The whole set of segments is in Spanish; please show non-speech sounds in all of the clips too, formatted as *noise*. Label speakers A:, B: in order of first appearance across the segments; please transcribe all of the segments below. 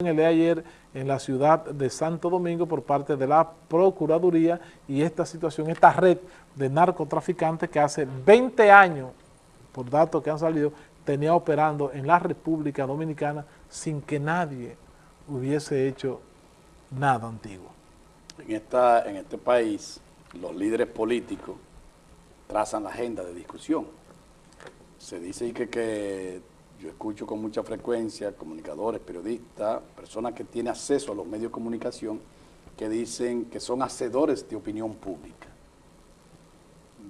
A: en el de ayer en la ciudad de Santo Domingo por parte de la Procuraduría y esta situación, esta red de narcotraficantes que hace 20 años, por datos que han salido, tenía operando en la República Dominicana sin que nadie hubiese hecho nada antiguo.
B: En, esta, en este país, los líderes políticos trazan la agenda de discusión. Se dice que, que yo escucho con mucha frecuencia comunicadores, periodistas, personas que tienen acceso a los medios de comunicación que dicen que son hacedores de opinión pública.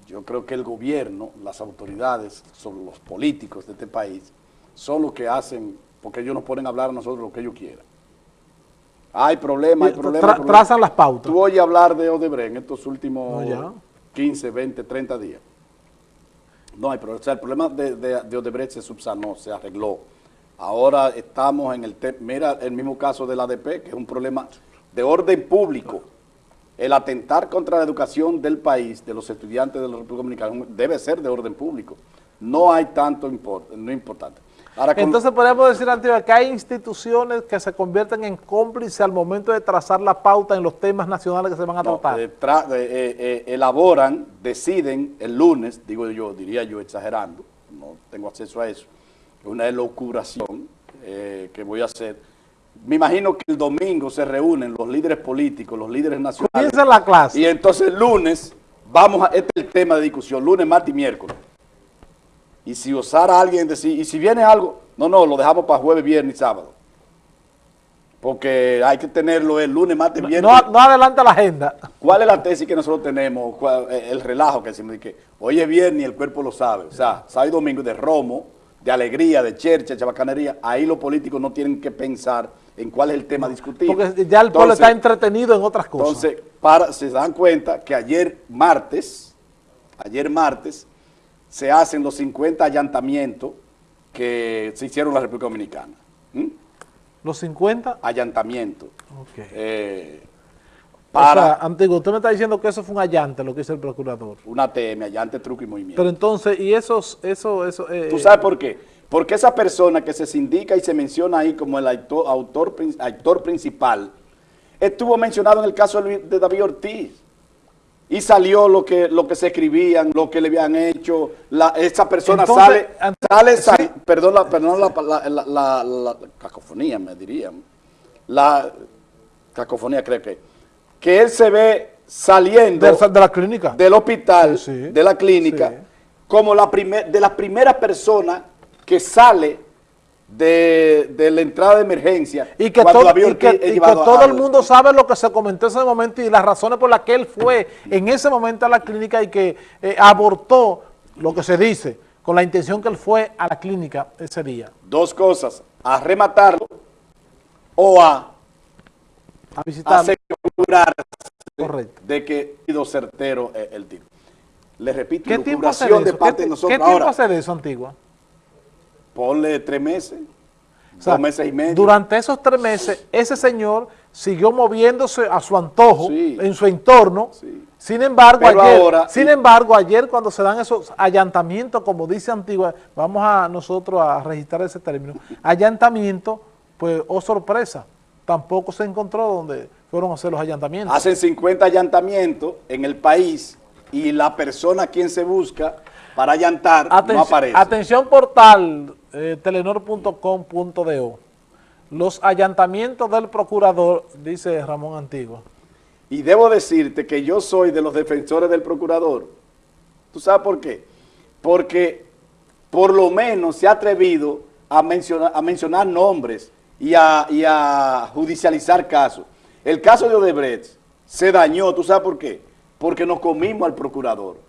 B: Yo creo que el gobierno, las autoridades, son los políticos de este país, son los que hacen, porque ellos nos ponen a hablar a nosotros lo que ellos quieran. Hay problemas, hay problemas.
A: trazan las pautas.
B: Tú oyes hablar de Odebrecht en estos últimos 15, 20, 30 días. No hay problema. O sea, el problema de, de, Odebrecht se subsanó, se arregló. Ahora estamos en el tema, mira el mismo caso del ADP, que es un problema de orden público. El atentar contra la educación del país, de los estudiantes de la República Dominicana, debe ser de orden público. No hay tanto import, no importante.
A: Entonces podemos decir, Antigua, que hay instituciones que se convierten en cómplices al momento de trazar la pauta en los temas nacionales que se van a tratar.
B: Eh, eh, elaboran, deciden el lunes, digo yo, diría yo exagerando, no tengo acceso a eso, una elocuración eh, que voy a hacer. Me imagino que el domingo se reúnen los líderes políticos, los líderes nacionales.
A: Comienza la clase.
B: Y entonces el lunes, vamos a, este es el tema de discusión, lunes, martes y miércoles y si osara alguien decir, y si viene algo, no, no, lo dejamos para jueves, viernes y sábado. Porque hay que tenerlo el lunes, martes, viernes.
A: No, no adelanta la agenda.
B: ¿Cuál es la tesis que nosotros tenemos? Eh, el relajo que decimos, que hoy es viernes y el cuerpo lo sabe. O sea, sábado y domingo de romo, de alegría, de chercha, de chabacanería. Ahí los políticos no tienen que pensar en cuál es el tema a discutir.
A: Porque ya el pueblo está entretenido en otras cosas.
B: Entonces, para, se dan cuenta que ayer martes, ayer martes, se hacen los 50 allantamientos que se hicieron en la República Dominicana.
A: ¿Los 50?
B: Allantamientos.
A: Ok. Eh, para,
B: o sea,
A: antiguo, usted me está diciendo que eso fue un allante, lo que hizo el procurador.
B: Una TM, allante, truco y movimiento.
A: Pero entonces, ¿y esos, eso, eso?
B: Eh, ¿Tú sabes por qué? Porque esa persona que se sindica y se menciona ahí como el autor, autor, principal, estuvo mencionado en el caso de David Ortiz y salió lo que lo que se escribían, lo que le habían hecho, la, esa persona sale, sale, perdón, la, perdón la, la, cacofonía me dirían, la cacofonía creo que, que él se ve saliendo
A: de, la clínica,
B: del hospital, de la clínica, como la primer, de las primeras personas que sale de, de, la entrada de emergencia
A: y que, todo, y que, todo el mundo sabe lo que se comentó en ese momento y las razones por las que él fue en ese momento a la clínica y que eh, abortó lo que se dice con la intención que él fue a la clínica ese día.
B: Dos cosas, a rematarlo o a,
A: a
B: asegurarse de que ha sido certero el tiro. Le repito, ¿Qué tiempo hace de, parte de nosotros.
A: ¿Qué tiempo hace de eso, Antigua?
B: Ponle tres meses, dos meses y medio.
A: Durante esos tres meses, ese señor siguió moviéndose a su antojo en su entorno. Sin embargo, ayer, sin embargo, ayer cuando se dan esos allantamientos, como dice Antigua, vamos a nosotros a registrar ese término, allantamiento, pues, oh sorpresa, tampoco se encontró donde fueron a hacer los allantamientos.
B: Hacen 50 allantamientos en el país y la persona a quien se busca para allantar no aparece.
A: Atención portal, eh, telenor.com.do. Los allantamientos del procurador, dice Ramón Antigua.
B: Y debo decirte que yo soy de los defensores del procurador. ¿Tú sabes por qué? Porque por lo menos se ha atrevido a mencionar, a mencionar nombres y a, y a judicializar casos. El caso de Odebrecht se dañó, ¿tú sabes por qué? Porque nos comimos al procurador.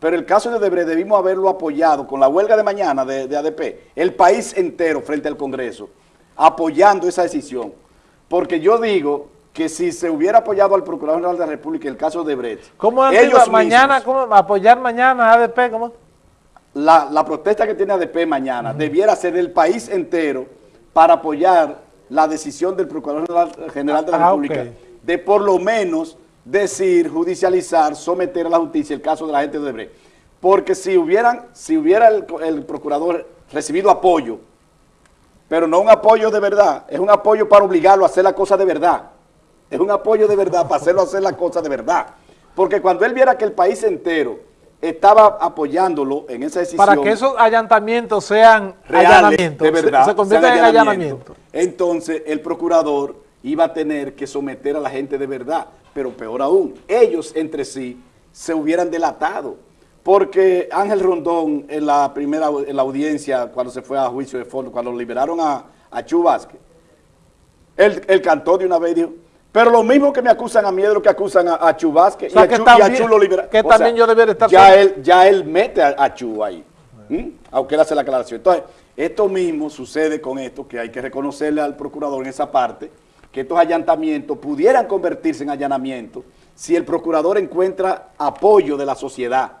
B: Pero el caso de Odebrecht debimos haberlo apoyado con la huelga de mañana de, ADP, el país entero frente al Congreso, apoyando esa decisión. Porque yo digo que si se hubiera apoyado al Procurador General de la República el caso de Odebrecht,
A: ¿Cómo ellos mañana, ¿cómo, apoyar mañana a ADP? ¿cómo?
B: La, protesta que tiene ADP mañana debiera ser del país entero para apoyar la decisión del Procurador General de la ah, República de por lo menos decir, judicializar, someter a la justicia el caso de la gente de Odebrecht. Porque si, hubieran, si hubiera el, procurador recibido apoyo pero no un apoyo de verdad, es un apoyo para obligarlo a hacer la cosa de verdad. Es un apoyo de verdad para hacerlo hacer la cosa de verdad. Porque cuando él viera que el país entero estaba apoyándolo en esa decisión.
A: Para que esos allantamientos sean allanamientos,
B: de verdad, se, conviertan en allanamientos. Entonces el procurador iba a tener que someter a la gente de verdad, pero peor aún, ellos entre sí se hubieran delatado porque Ángel Rondón en la primera en la audiencia, cuando se fue a juicio de fondo, cuando liberaron a, a Chu Vázquez, él, cantó de una vez y dijo, pero lo mismo que me acusan a mí es lo que acusan a, a Chu Vázquez y, a Chu, lo liberaron.
A: Que también yo debería estar...
B: Ya él, ya él mete a, Chu ahí, aunque él hace la aclaración. Entonces, esto mismo sucede con esto, que hay que reconocerle al procurador en esa parte, que estos allantamientos pudieran convertirse en allanamientos si el procurador encuentra apoyo de la sociedad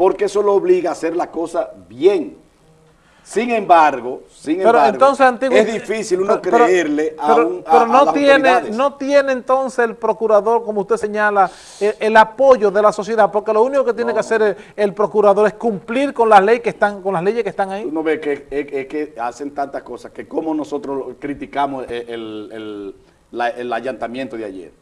B: porque eso lo obliga a hacer la cosa bien. Sin embargo, sin embargo, es difícil uno creerle a, un,
A: pero no tiene, no tiene entonces el procurador, como usted señala, el, apoyo de la sociedad, porque lo único que tiene que hacer el, procurador es cumplir con las leyes que están, con las leyes que están ahí.
B: Uno ve que, es, que hacen tantas cosas que como nosotros criticamos el, el allantamiento de ayer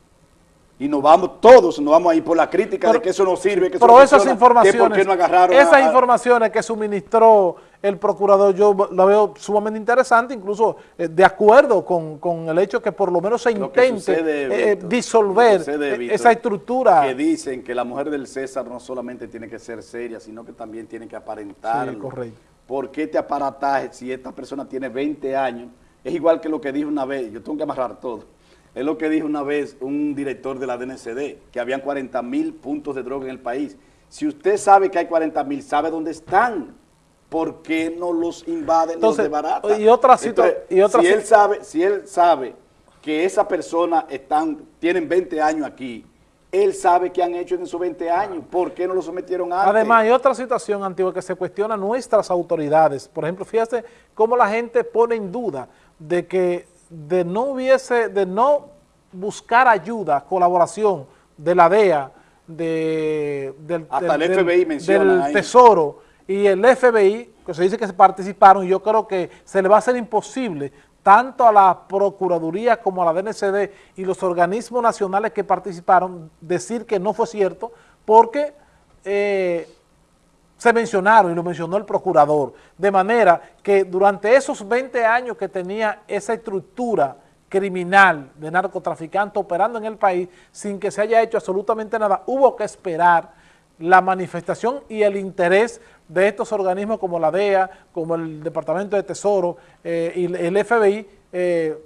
B: y nos vamos todos, nos vamos a ir por la crítica de que eso no sirve, que eso
A: pero esas informaciones, no agarraron esas informaciones que suministró el procurador yo la veo sumamente interesante, incluso eh, de acuerdo con, el hecho que por lo menos se intente eh, disolver esa estructura.
B: Que dicen que la mujer del César no solamente tiene que ser seria, sino que también tiene que aparentar. Sí,
A: correcto.
B: ¿Por qué este aparataje si esta persona tiene 20 años? Es igual que lo que dijo una vez, yo tengo que amarrar todo es lo que dijo una vez un director de la DNCD, que habían 40 mil puntos de droga en el país. Si usted sabe que hay 40 mil, sabe dónde están. ¿Por qué no los invaden, los
A: de Y otra, otra
B: si, él sabe, si él sabe que esa persona están, tienen 20 años aquí, él sabe qué han hecho en esos 20 años, ¿por qué no lo sometieron antes?
A: Además, hay otra situación antigua que se cuestiona nuestras autoridades. Por ejemplo, fíjate cómo la gente pone en duda de que de no hubiese, de no buscar ayuda, colaboración de la DEA, de, del, Tesoro y el FBI, que se dice que se participaron, y yo creo que se le va a hacer imposible tanto a la Procuraduría como a la DNCD y los organismos nacionales que participaron, decir que no fue cierto, porque eh, se mencionaron y lo mencionó el procurador, de manera que durante esos 20 años que tenía esa estructura criminal de narcotraficante operando en el país sin que se haya hecho absolutamente nada, hubo que esperar la manifestación y el interés de estos organismos como la DEA, como el Departamento de Tesoro eh, y el FBI eh,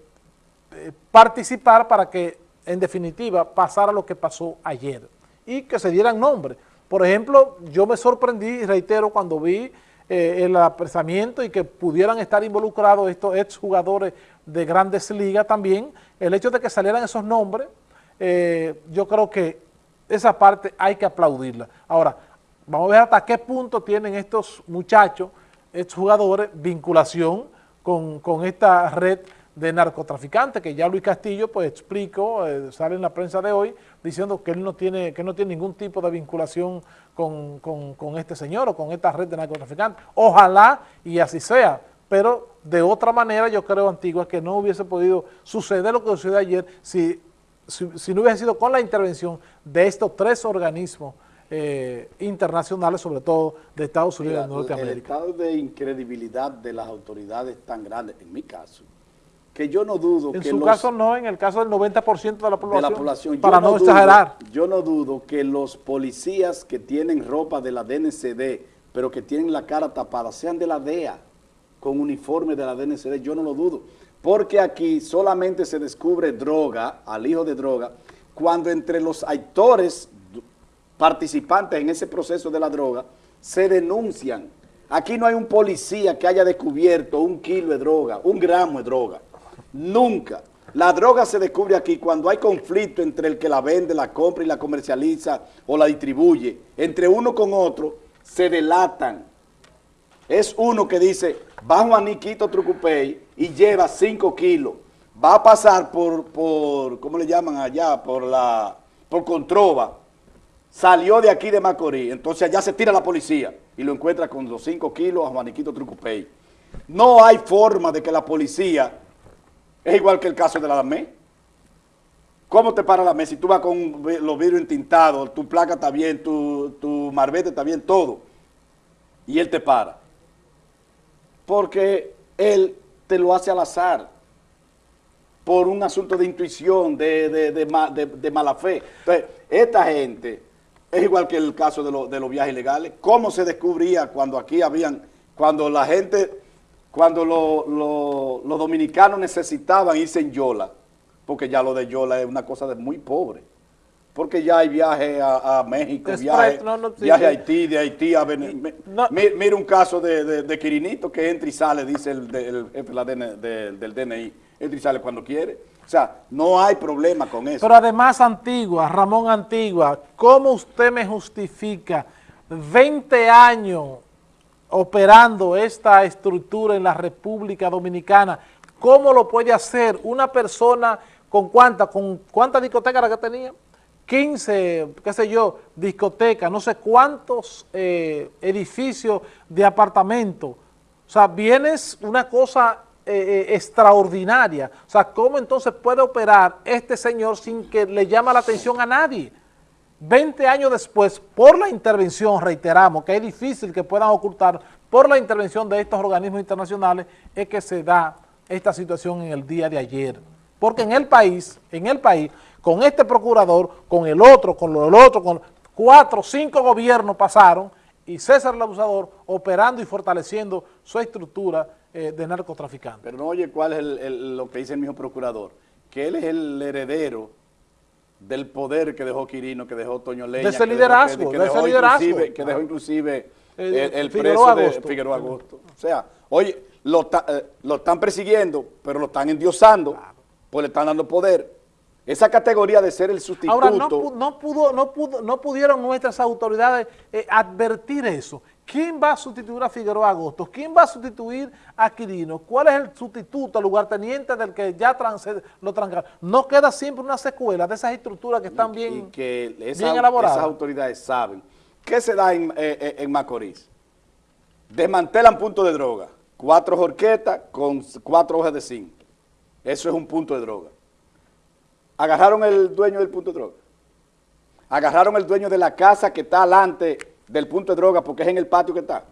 A: eh, participar para que en definitiva pasara lo que pasó ayer y que se dieran nombres. Por ejemplo, yo me sorprendí, reitero, cuando vi eh, el apresamiento y que pudieran estar involucrados estos exjugadores de grandes ligas también, el hecho de que salieran esos nombres, eh, yo creo que esa parte hay que aplaudirla. Ahora, vamos a ver hasta qué punto tienen estos muchachos, estos jugadores, vinculación con, con esta red de narcotraficantes, que ya Luis Castillo pues explicó, eh, sale en la prensa de hoy, diciendo que él no tiene, que no tiene ningún tipo de vinculación con, este señor o con esta red de narcotraficantes. Ojalá y así sea, pero de otra manera yo creo, Antigua, que no hubiese podido suceder lo que sucedió ayer si, si, no hubiese sido con la intervención de estos tres organismos eh, internacionales, sobre todo de Estados Unidos y de Norteamérica.
B: El estado de incredibilidad de las autoridades tan grande, en mi caso, que yo no dudo
A: en
B: que
A: su caso no, en el caso del 90% de la población,
B: de la población
A: para no, exagerar.
B: Yo no dudo que los policías que tienen ropa de la DNCD, pero que tienen la cara tapada, sean de la DEA, con uniforme de la DNCD, yo no lo dudo. Porque aquí solamente se descubre droga, al hijo de droga, cuando entre los actores participantes en ese proceso de la droga, se denuncian. Aquí no hay un policía que haya descubierto un kilo de droga, un gramo de droga. Nunca. La droga se descubre aquí cuando hay conflicto entre el que la vende, la compra y la comercializa o la distribuye. Entre uno con otro se delatan. Es uno que dice, va Juaniquito Trucupey y lleva 5 kilos. Va a pasar por, por, ¿cómo le llaman allá? Por la, por Controva. Salió de aquí de Macorís. Entonces allá se tira la policía y lo encuentra con los 5 kilos a Juaniquito Trucupey. No hay forma de que la policía, es igual que el caso de la DAME. ¿Cómo te para la mesa? Si tú vas con los vidrios entintados, tu placa está bien, tu, tu marbete está bien, todo. Y él te para. Porque él te lo hace al azar. Por un asunto de intuición, de, de, mala fe. Entonces, esta gente, es igual que el caso de, los viajes ilegales. ¿Cómo se descubría cuando aquí habían, cuando la gente, cuando los dominicanos necesitaban irse en Yola? porque ya lo de Yola es una cosa de muy pobre. Porque ya hay viaje a, México, viaje, a Haití, de Haití a Venezuela. Mira un caso de, Quirinito que entra y sale, dice el, jefe del DNI, entra y sale cuando quiere. O sea, no hay problema con eso.
A: Pero además, Antigua, Ramón Antigua, ¿cómo usted me justifica 20 años operando esta estructura en la República Dominicana? ¿Cómo lo puede hacer una persona ¿Con cuántas? ¿Con cuántas discotecas que tenía? 15, qué sé yo, discotecas, no sé cuántos eh, edificios de apartamentos. O sea, vienes una cosa eh, eh, extraordinaria. O sea, ¿cómo entonces puede operar este señor sin que le llame la atención a nadie? 20 años después, por la intervención, reiteramos, que es difícil que puedan ocultar, por la intervención de estos organismos internacionales, es que se da esta situación en el día de ayer. Porque en el país, en el país, con este procurador, con el otro, con el otro, con cuatro, cinco gobiernos pasaron y César el abusador operando y fortaleciendo su estructura eh, de narcotraficante.
B: Pero no oye cuál es lo que dice el mismo procurador, que él es el heredero del poder que dejó Quirino, que dejó Toño Leña.
A: De ese liderazgo,
B: que, de ese liderazgo. Que dejó inclusive el, preso de Figueroa Agosto. O sea, oye, lo, eh, lo, están persiguiendo, pero lo están endiosando pues le están dando poder. Esa categoría de ser el sustituto...
A: Ahora, no, no, pudo, no, pudo, no pudieron nuestras autoridades eh, advertir eso. ¿Quién va a sustituir a Figueroa Agosto? ¿Quién va a sustituir a Quirino? ¿Cuál es el sustituto, el lugarteniente del que ya lo trancaron? No queda siempre una secuela de esas estructuras que están bien,
B: que bien elaboradas. Esas autoridades saben. ¿Qué se da en, eh, eh, en Macorís? Desmantelan puntos de droga. Cuatro jorquetas con cuatro hojas de zinc eso es un punto de droga. Agarraron el dueño del punto de droga. Agarraron el dueño de la casa que está alante del punto de droga porque es en el patio que está.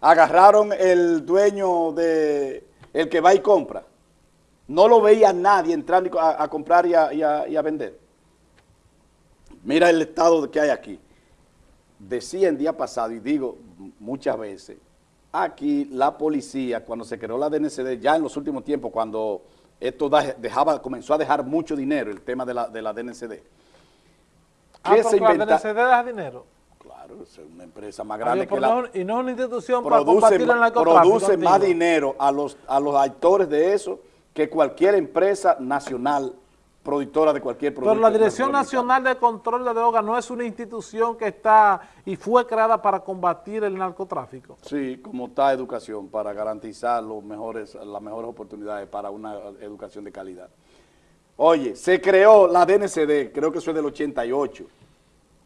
B: Agarraron el dueño de el que va y compra. No lo veía nadie entrando a, comprar y a, vender. Mira el estado que hay aquí. Decía el día pasado, y digo muchas veces, aquí la policía, cuando se creó la DNCD, ya en los últimos tiempos, cuando esto dejaba, comenzó a dejar mucho dinero, el tema de la, de la DNCD.
A: Ah, se la DNCD deja dinero.
B: Claro, es una empresa más grande que
A: la... y no es una institución para combatir el narcotráfico.
B: Produce más dinero a los, a los actores de eso que cualquier empresa nacional productora de cualquier producto.
A: Pero la Dirección Nacional de Control de Drogas no es una institución que está y fue creada para combatir el narcotráfico.
B: Sí, como está educación, para garantizar los mejores, las mejores oportunidades para una educación de calidad. Oye, se creó la DNCD, creo que eso es del 88,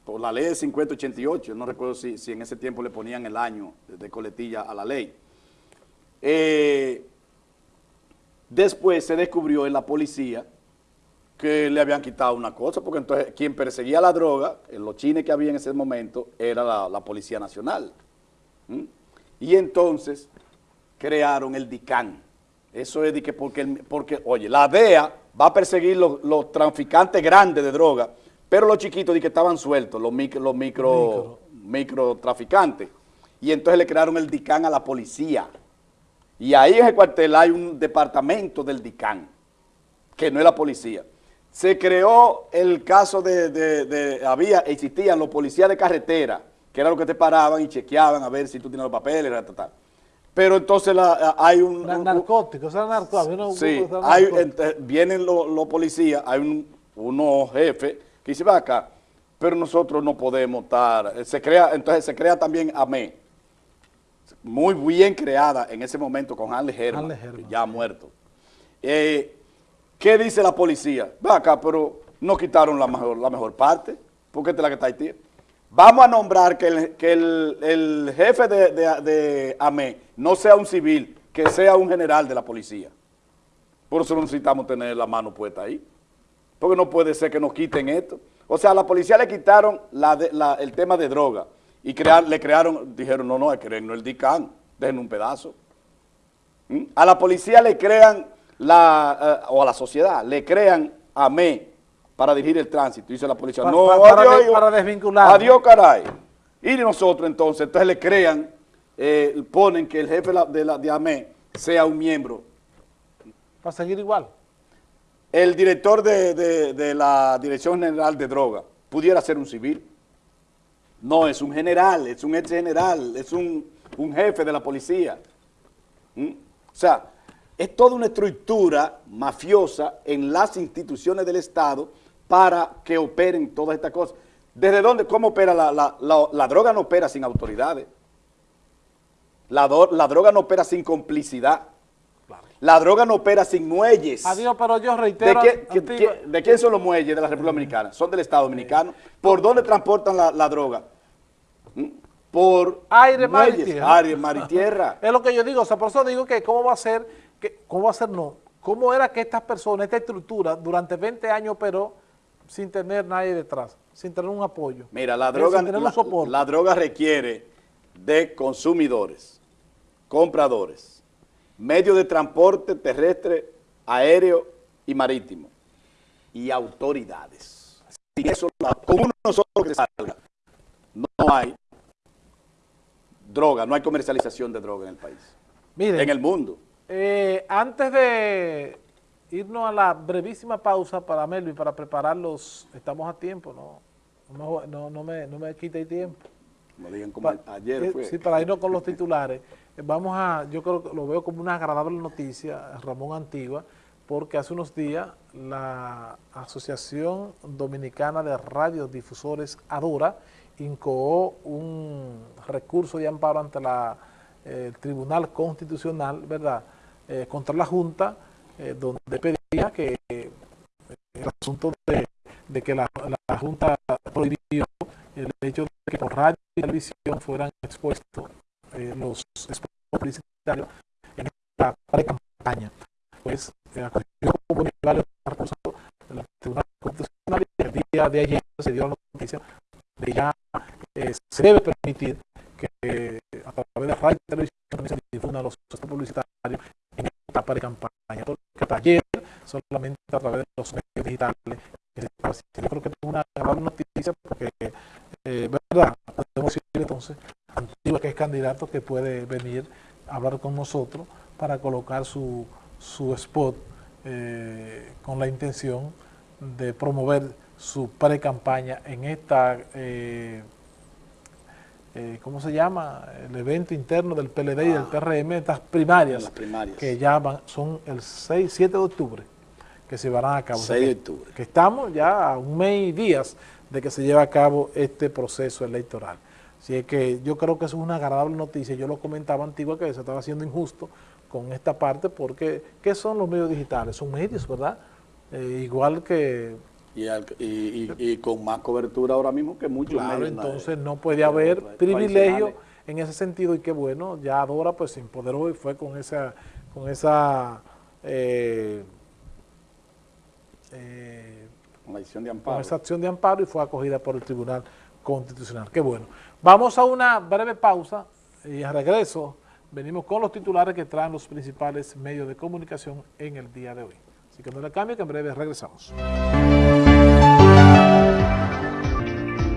B: por la ley de 5088, no recuerdo si, en ese tiempo le ponían el año de coletilla a la ley. Eh, después se descubrió en la policía que le habían quitado una cosa, porque entonces quien perseguía la droga, en los chines que había en ese momento, era la, Policía Nacional. Y entonces crearon el DICAN. Eso es de que porque, porque, oye, la DEA va a perseguir los, traficantes grandes de droga, pero los chiquitos de que estaban sueltos, los micro, los micro, micro. traficantes. Y entonces le crearon el DICAN a la policía. Y ahí en el cuartel hay un departamento del DICAN, que no es la policía se creó el caso de, había, existían los policías de carretera, que era lo que te paraban y chequeaban a ver si tú tienes los papeles, pero entonces hay un...
A: narcóticos, eran narcóticos.
B: Sí, vienen los, policías, hay un, unos jefes que dicen, va acá, pero nosotros no podemos estar, se crea, entonces se crea también AME, muy bien creada en ese momento con Hanley Herman, ya muerto. Eh, ¿Qué dice la policía? Va acá, pero no quitaron la mejor, parte, porque esta es la que está ahí. Vamos a nombrar que el, jefe de, de, AME no sea un civil, que sea un general de la policía. Por eso necesitamos tener la mano puesta ahí. Porque no puede ser que nos quiten esto. O sea, a la policía le quitaron el tema de droga y le crearon, dijeron, no, no, hay que no el DICAN, dejen un pedazo. ¿Mm? A la policía le crean, la, eh, o a la sociedad, le crean a ME para dirigir el tránsito. Dice la policía, no,
A: para, adiós, para desvincular.
B: Adiós, caray. Y nosotros entonces, entonces le crean, eh, ponen que el jefe de la, de AME sea un miembro.
A: Para seguir igual.
B: El director de, la Dirección General de Droga pudiera ser un civil. No, es un general, es un ex general, es un, jefe de la policía. ¿Mm? O sea, es toda una estructura mafiosa en las instituciones del Estado para que operen todas estas cosas. ¿Desde dónde? ¿Cómo opera la, la, droga? no opera sin autoridades. La, droga no opera sin complicidad. La droga no opera sin muelles.
A: Adiós, pero yo reitero...
B: ¿De, quién son los muelles de la República Dominicana? Son del Estado Dominicano. ¿Por dónde transportan la, droga? ¿Mm? Por
A: aire, mar y tierra.
B: Aire, mar y tierra. *laughs*
A: es lo que yo digo. O sea, por eso digo que cómo va a ser, cómo va a ser no. ¿Cómo era que estas personas, esta estructura, durante 20 años operó sin tener nadie detrás, sin tener un apoyo.
B: Mira, la droga, la, droga requiere de consumidores, compradores, medios de transporte terrestre, aéreo y marítimo, y autoridades. Si eso, con uno solo que salga, no hay droga, no hay comercialización de droga en el país, en el mundo.
A: Eh, antes de irnos a la brevísima pausa para Melvin, para prepararlos, estamos a tiempo, no, no, no, me, no me quite tiempo.
B: Digan como ayer
A: fue. Sí, para irnos con los titulares. Vamos a, yo creo que lo veo como una agradable noticia, Ramón Antigua, porque hace unos días la Asociación Dominicana de Radiodifusores, ADORA, incoó un recurso de amparo ante la, el Tribunal Constitucional, ¿verdad?, eh, contra la Junta, eh, donde pedía que eh, el asunto de, que la, Junta prohibió el hecho de que por radio y televisión fueran expuestos los spots publicitarios en esta pre-campaña. Pues acogió como varios recursos del Tribunal Constitucional y el día de ayer se dio la noticia de ya se debe permitir que a través de radio y televisión se difundan los spots publicitarios en esta pre-campaña que ayer solamente a través de los medios digitales. Yo creo que es una gran noticia porque, eh, ¿verdad? Podemos decir entonces, Antigua que es candidato que puede venir a hablar con nosotros para colocar su, su spot eh, con la intención de promover su pre-campaña en esta eh, eh, ¿cómo se llama? El evento interno del PLD y del ah. PRM, estas primarias, que ya van, son el 6, 7 de octubre, que se van a cabo.
B: 6 de octubre.
A: Que, estamos ya a un mes y días de que se lleve a cabo este proceso electoral. Así es que yo creo que es una agradable noticia. Yo lo comentaba antigua que se estaba haciendo injusto con esta parte porque ¿qué son los medios digitales? Son medios, ¿verdad? Eh, igual que
B: y, con más cobertura ahora mismo que muchos
A: Claro, entonces no puede haber privilegio en ese sentido y qué bueno, ya Dora pues se empoderó y fue con esa, con esa eh,
B: eh, acción de amparo.
A: Con esa acción de amparo y fue acogida por el Tribunal Constitucional. Qué bueno. Vamos a una breve pausa y a regreso venimos con los titulares que traen los principales medios de comunicación en el día de hoy. Así que no le cambie que en breve regresamos.